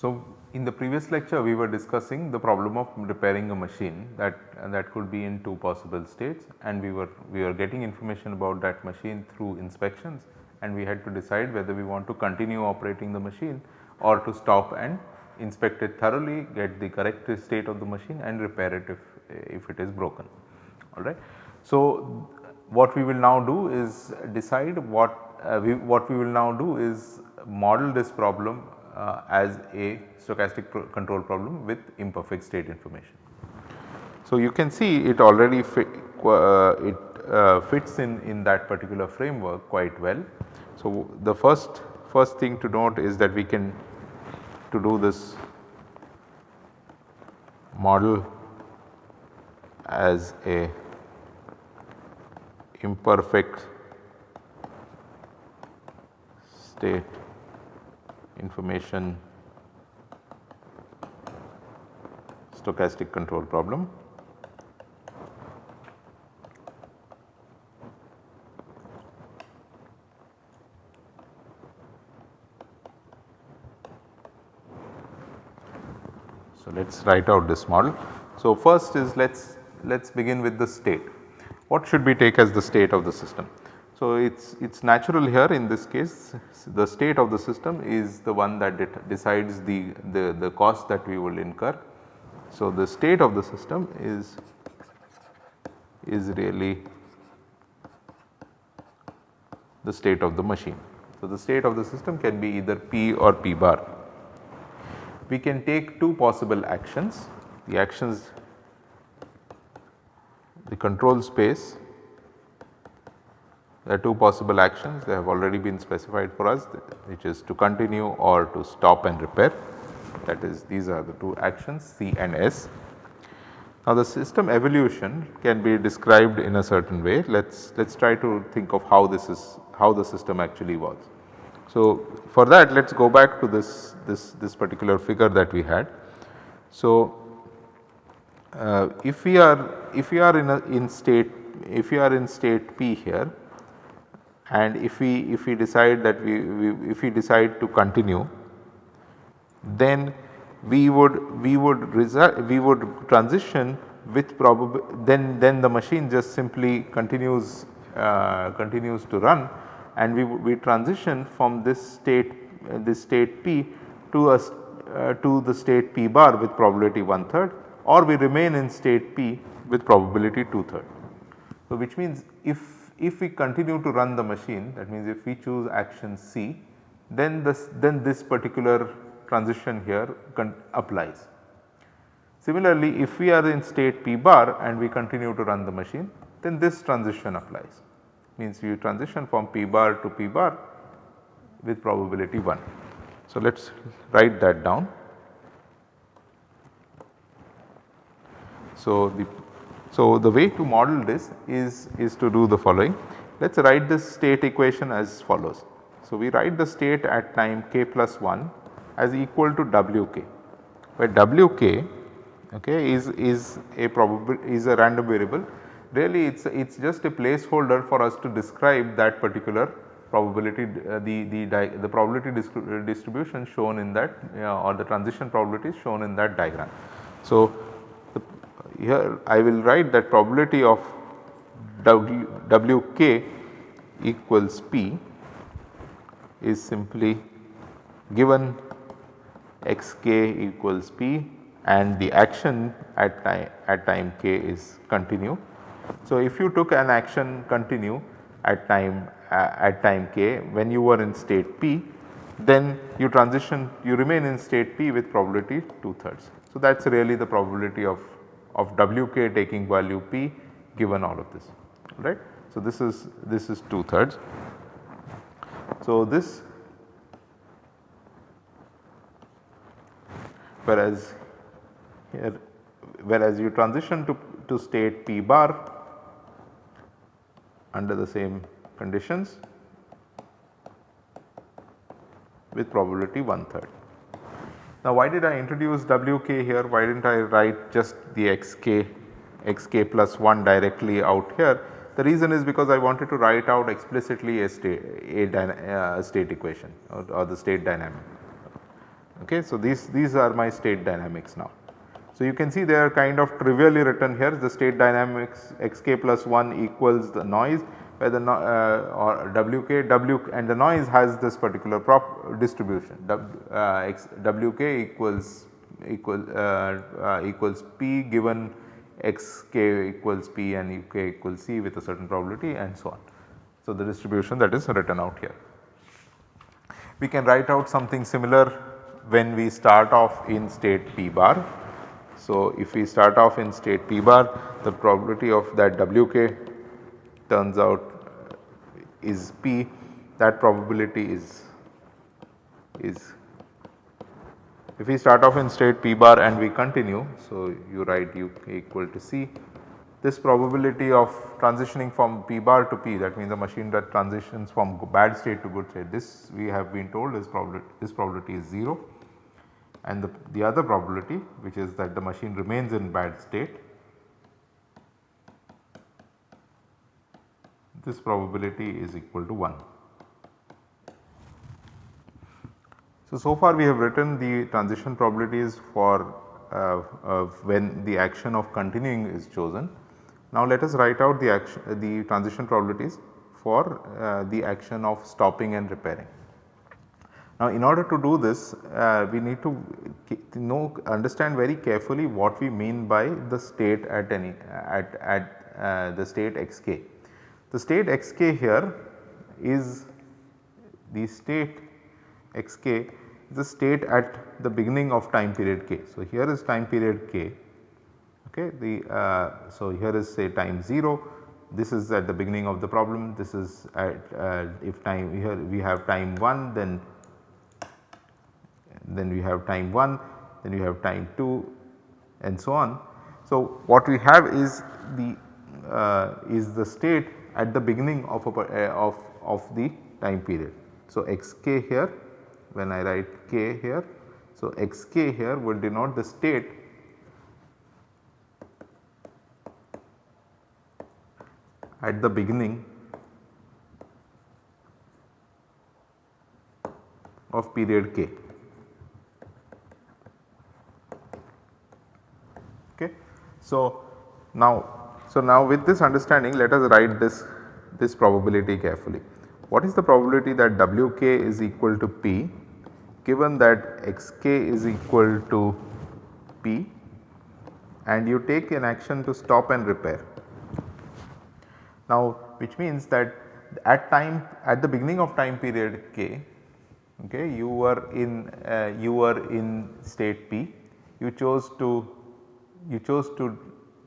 So, in the previous lecture we were discussing the problem of repairing a machine that that could be in two possible states and we were we were getting information about that machine through inspections and we had to decide whether we want to continue operating the machine or to stop and inspect it thoroughly get the correct state of the machine and repair it if, if it is broken alright. So, what we will now do is decide what uh, we what we will now do is model this problem uh, as a stochastic pro control problem with imperfect state information. So, you can see it already fit, uh, it uh, fits in in that particular framework quite well. So, the first first thing to note is that we can to do this model as a imperfect state information stochastic control problem. So, let us write out this model. So, first is let us let us begin with the state. What should we take as the state of the system? So, it is it is natural here in this case the state of the system is the one that decides the, the, the cost that we will incur. So, the state of the system is is really the state of the machine. So, the state of the system can be either P or P bar. We can take two possible actions, the actions the control space there are two possible actions they have already been specified for us which is to continue or to stop and repair that is these are the two actions C and S. Now the system evolution can be described in a certain way let us let us try to think of how this is how the system actually was. So for that let us go back to this this this particular figure that we had. So uh, if we are if we are in a in state if we are in state P here and if we if we decide that we, we if we decide to continue then we would we would result we would transition with probable then then the machine just simply continues uh, continues to run and we we transition from this state uh, this state p to a uh, to the state p bar with probability one third or we remain in state p with probability two third. So, which means if if we continue to run the machine that means if we choose action C then this then this particular transition here applies. Similarly, if we are in state P bar and we continue to run the machine then this transition applies means you transition from P bar to P bar with probability 1. So, let us write that down. So, the so, the way to model this is, is to do the following. Let us write this state equation as follows. So, we write the state at time k plus 1 as equal to wk where wk okay, is, is a probable is a random variable really it is it is just a placeholder for us to describe that particular probability uh, the, the, the probability distribution shown in that uh, or the transition probability shown in that diagram. So, here I will write that probability of w, Wk equals P is simply given xk equals P and the action at time at time k is continue. So, if you took an action continue at time uh, at time k when you were in state P then you transition you remain in state P with probability 2 thirds. So, that is really the probability of of Wk taking value p given all of this right. So, this is this is 2 thirds. So, this whereas here whereas you transition to, to state p bar under the same conditions with probability one third. Now why did I introduce Wk here? Why did not I write just the xk, xk plus 1 directly out here? The reason is because I wanted to write out explicitly a state, a uh, state equation or, or, the state dynamic. Okay, so these, these are my state dynamics now. So you can see they are kind of trivially written here the state dynamics xk plus 1 equals the noise where the uh, or wk w and the noise has this particular prop distribution w, uh, x, wk equals equal uh, uh equals p given xk equals p and uk equals c with a certain probability and so on. So, the distribution that is written out here. We can write out something similar when we start off in state p bar. So, if we start off in state p bar the probability of that wk turns out is p that probability is is if we start off in state p bar and we continue. So, you write u equal to c this probability of transitioning from p bar to p that means the machine that transitions from bad state to good state this we have been told is probability this probability is 0 and the, the other probability which is that the machine remains in bad state this probability is equal to 1. So, so far we have written the transition probabilities for uh, uh, when the action of continuing is chosen. Now let us write out the action the transition probabilities for uh, the action of stopping and repairing. Now in order to do this uh, we need to know understand very carefully what we mean by the state at any at, at uh, the state xk. The state xk here is the state xk the state at the beginning of time period k. So, here is time period k okay the uh, so here is say time 0 this is at the beginning of the problem this is at uh, if time here we have time 1 then then we have time 1 then we have time 2 and so on. So, what we have is the uh, is the state at the beginning of a, uh, of of the time period. So, xk here when I write k here. So, xk here will denote the state at the beginning of period k. Okay. So, now so now with this understanding let us write this this probability carefully. What is the probability that Wk is equal to P given that Xk is equal to P and you take an action to stop and repair. Now which means that at time at the beginning of time period k okay you were in uh, you were in state p you chose to you chose to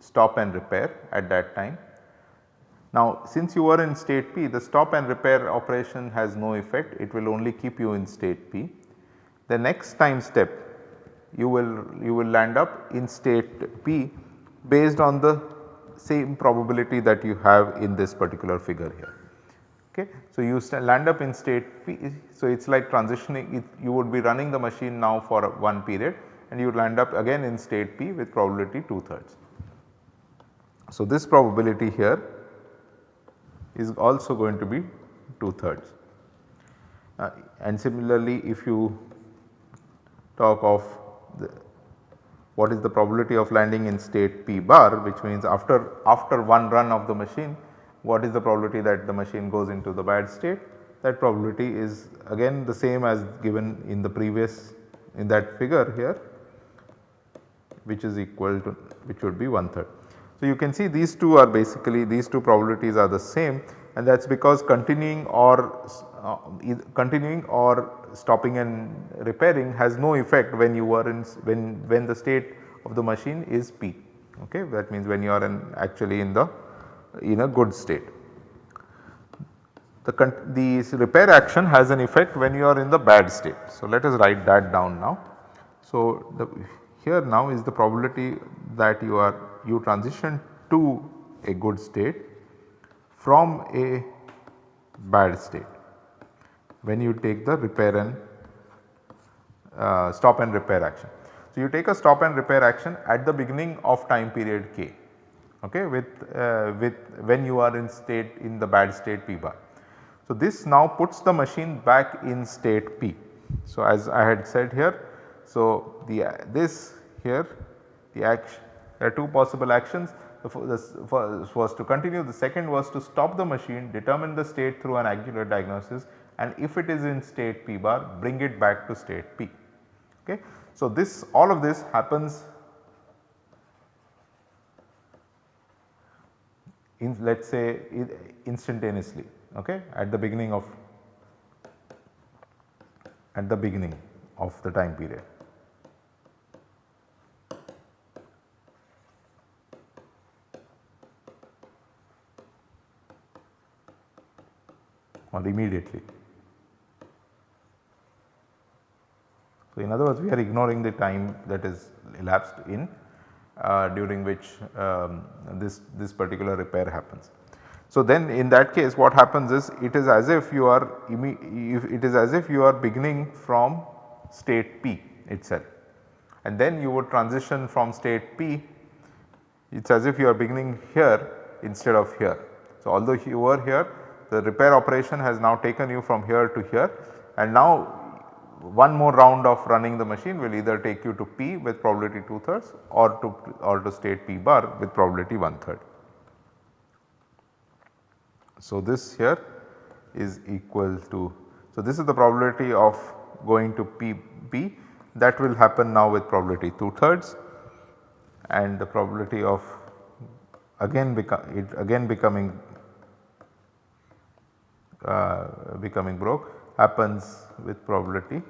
stop and repair at that time now since you are in state P the stop and repair operation has no effect it will only keep you in state P. The next time step you will you will land up in state P based on the same probability that you have in this particular figure here. Okay. So, you land up in state P. So, it is like transitioning it, you would be running the machine now for one period and you will land up again in state P with probability 2 thirds. So, this probability here is also going to be 2 thirds. Uh, and similarly if you talk of the, what is the probability of landing in state p bar which means after after one run of the machine what is the probability that the machine goes into the bad state that probability is again the same as given in the previous in that figure here which is equal to which would be one third. So, you can see these two are basically these two probabilities are the same and that is because continuing or uh, continuing or stopping and repairing has no effect when you are in when when the state of the machine is p okay that means when you are in actually in the in a good state. The, the repair action has an effect when you are in the bad state. So, let us write that down now. So, the, here now is the probability that you are you transition to a good state from a bad state when you take the repair and uh, stop and repair action. So, you take a stop and repair action at the beginning of time period k okay, with, uh, with when you are in state in the bad state p bar. So, this now puts the machine back in state p. So, as I had said here, so the this here the action there are two possible actions the first was to continue the second was to stop the machine determine the state through an angular diagnosis and if it is in state p bar bring it back to state p. Okay. So, this all of this happens in let us say instantaneously okay, at the beginning of at the beginning of the time period. Immediately. So, in other words we are ignoring the time that is elapsed in uh, during which um, this, this particular repair happens. So, then in that case what happens is it is as if you are it is as if you are beginning from state P itself and then you would transition from state P it is as if you are beginning here instead of here. So, although you were here the repair operation has now taken you from here to here. And now one more round of running the machine will either take you to P with probability 2 thirds or to or to state P bar with probability 1 third. So, this here is equal to so this is the probability of going to P B. That will happen now with probability 2 thirds and the probability of again become it again becoming uh, becoming broke happens with probability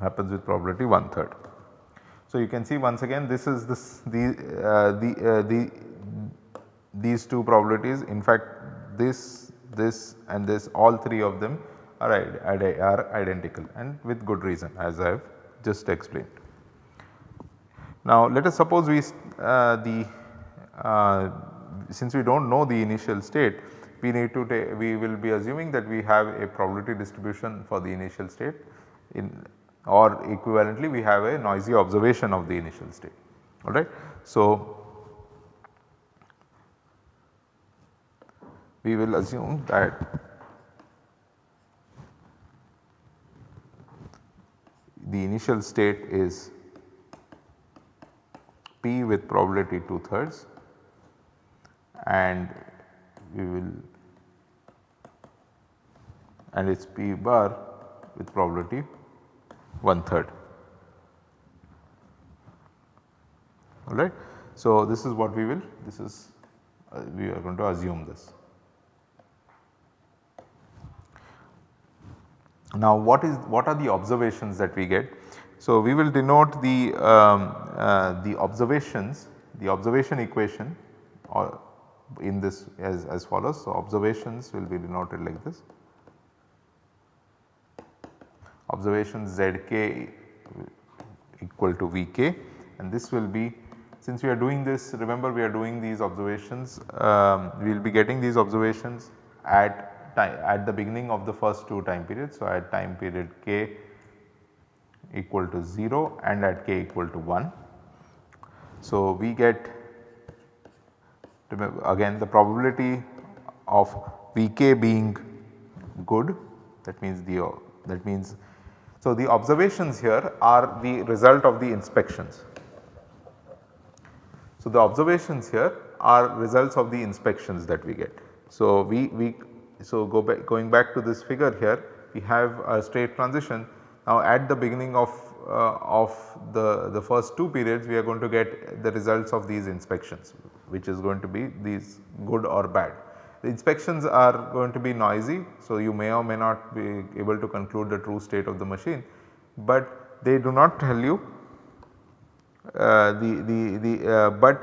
happens with probability one third. So, you can see once again this is this the uh, the uh, the these two probabilities in fact this this and this all three of them are, are identical and with good reason as I have just explained. Now let us suppose we uh, the uh, since we do not know the initial state we need to we will be assuming that we have a probability distribution for the initial state in or equivalently we have a noisy observation of the initial state alright. So, we will assume that the initial state is P with probability 2 thirds and we will and it is P bar with probability 1 third alright. So, this is what we will this is uh, we are going to assume this. Now what is what are the observations that we get? So, we will denote the, um, uh, the observations the observation equation or in this as, as follows. So, observations will be denoted like this observation zk equal to Vk and this will be since we are doing this remember we are doing these observations um, we will be getting these observations at time at the beginning of the first two time periods. So, at time period k equal to 0 and at k equal to 1. So, we get again the probability of Vk being good that means the that means so the observations here are the result of the inspections. So the observations here are results of the inspections that we get. So we, we so go back going back to this figure here we have a state transition now at the beginning of, uh, of the, the first two periods we are going to get the results of these inspections which is going to be these good or bad. The inspections are going to be noisy so you may or may not be able to conclude the true state of the machine, but they do not tell you uh, the, the, the uh, but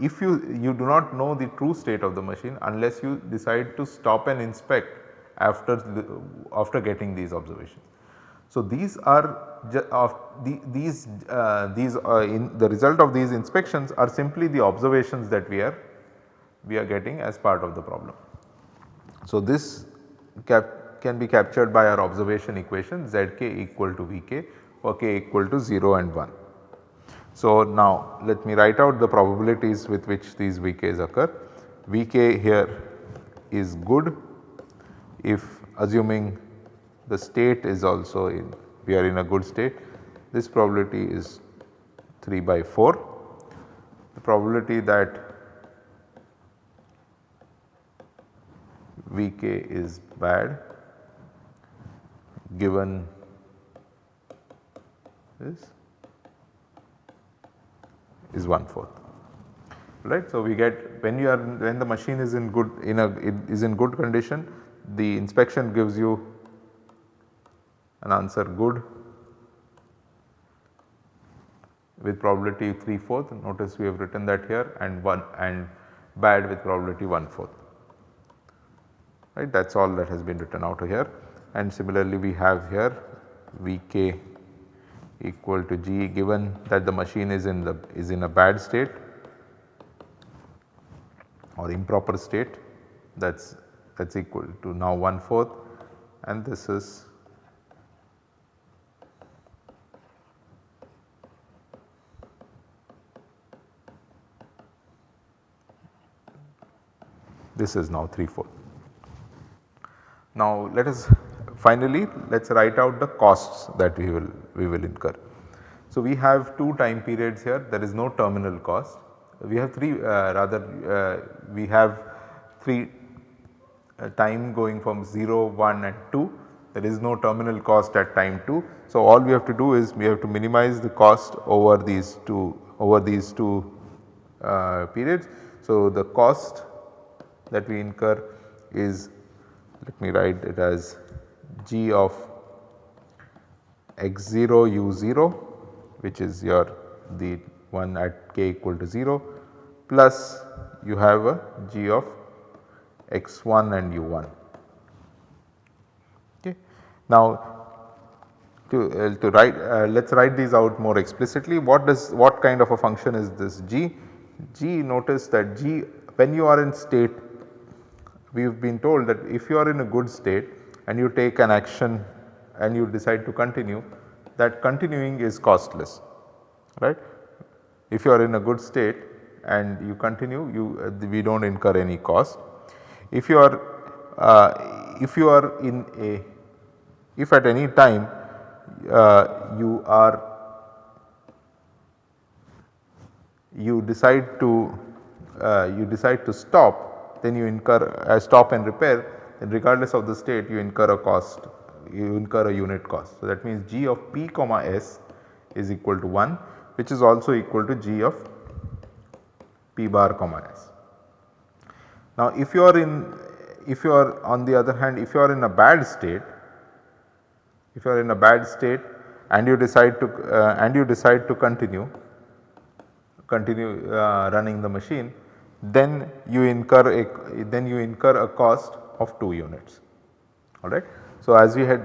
if you, you do not know the true state of the machine unless you decide to stop and inspect after the, after getting these observations. So, these are of the, these uh, these uh, in the result of these inspections are simply the observations that we are we are getting as part of the problem. So, this can be captured by our observation equation zk equal to Vk or k equal to 0 and 1. So, now let me write out the probabilities with which these Vk's occur. Vk here is good if assuming the state is also in we are in a good state this probability is 3 by 4. The probability that Vk is bad given this is 1 fourth right. So, we get when you are when the machine is in good in a is in good condition the inspection gives you an answer good. With probability 3 fourth notice we have written that here and 1 and bad with probability 1 fourth right that is all that has been written out here. And similarly we have here Vk equal to G given that the machine is in the is in a bad state or improper state that is that is equal to now 1 fourth and this is this is now 3 4. Now let us finally let us write out the costs that we will we will incur. So we have 2 time periods here there is no terminal cost. We have 3 uh, rather uh, we have 3 uh, time going from 0, 1 and 2 there is no terminal cost at time 2. So all we have to do is we have to minimize the cost over these 2 over these 2 uh, periods. So the cost that we incur is let me write it as g of x0 u0 which is your the one at k equal to 0 plus you have a g of x1 and u1. Okay. Now to, uh, to write uh, let us write these out more explicitly what does what kind of a function is this g? g notice that g when you are in state we have been told that if you are in a good state and you take an action and you decide to continue that continuing is costless right. If you are in a good state and you continue you uh, we do not incur any cost. If you are uh, if you are in a if at any time uh, you are you decide to uh, you decide to stop then you incur a stop and repair then regardless of the state you incur a cost you incur a unit cost. So, that means g of p comma s is equal to 1 which is also equal to g of p bar comma s. Now if you are in if you are on the other hand if you are in a bad state if you are in a bad state and you decide to uh, and you decide to continue continue uh, running the machine then you incur a then you incur a cost of 2 units alright. So as we had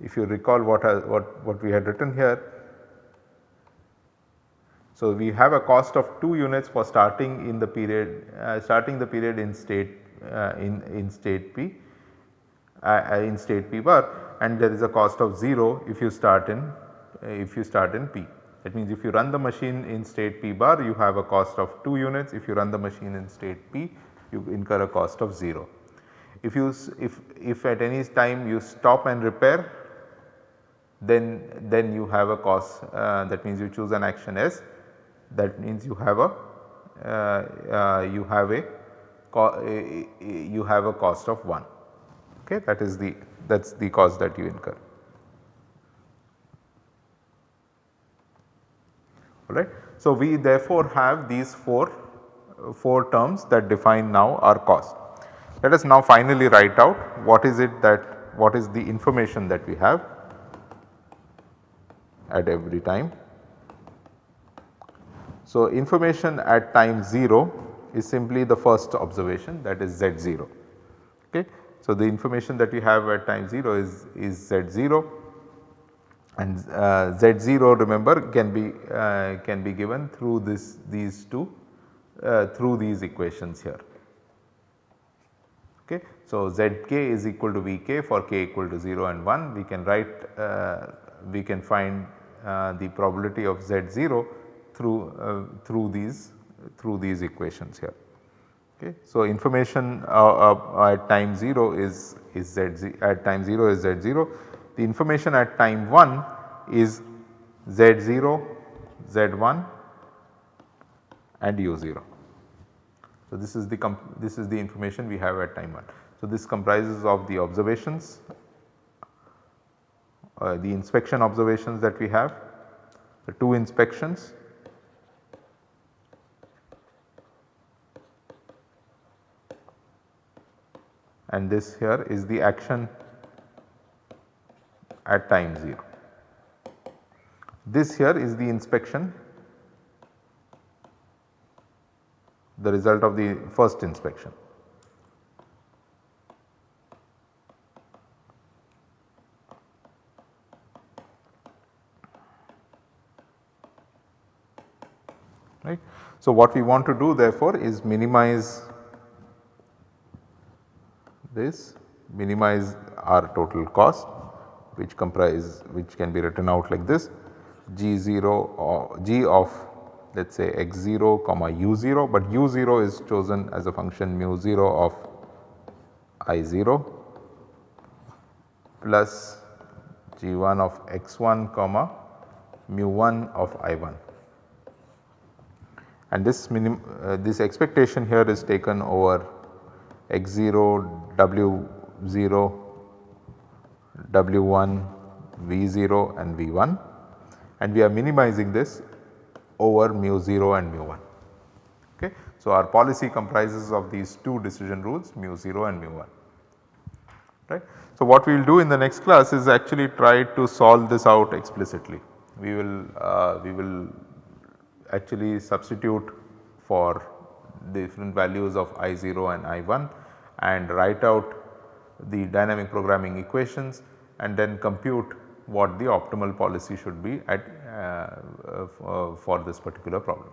if you recall what, what, what we had written here. So we have a cost of 2 units for starting in the period uh, starting the period in state uh, in, in state P uh, uh in state P bar and there is a cost of 0 if you start in if you start in P. That means if you run the machine in state P bar you have a cost of 2 units, if you run the machine in state P you incur a cost of 0. If you if, if at any time you stop and repair then then you have a cost uh, that means you choose an action S that means you have a uh, uh, you have a you have a cost of 1 okay that is the that is the cost that you incur. Alright. So, we therefore have these 4, 4 terms that define now our cost. Let us now finally write out what is it that what is the information that we have at every time. So, information at time 0 is simply the first observation that is Z0. Okay. So, the information that we have at time 0 is, is Z0 and uh, Z0 remember can be uh, can be given through this these two uh, through these equations here. Okay. So, Zk is equal to Vk for k equal to 0 and 1 we can write we can find the probability of Z0 through through these through these equations here. Okay. So, information uh, uh, at time 0 is is Z at time 0 is Z0 the information at time 1 is Z0, Z1 and U0. So, this is the this is the information we have at time 1. So, this comprises of the observations, uh, the inspection observations that we have, the two inspections and this here is the action at time 0. This here is the inspection the result of the first inspection. Right. So, what we want to do therefore is minimize this minimize our total cost which comprise which can be written out like this. G0 or g of let us say x0 comma u0 but u0 is chosen as a function mu0 of i0 plus g1 of x1 comma mu1 of i1 and this minim uh, this expectation here is taken over x0 w0 w1 v0 and v1 and we are minimizing this over mu 0 and mu 1. Okay. So, our policy comprises of these two decision rules mu 0 and mu 1 right. So, what we will do in the next class is actually try to solve this out explicitly. We will uh, we will actually substitute for different values of I0 and I1 and write out the dynamic programming equations and then compute what the optimal policy should be at uh, uh, for this particular problem.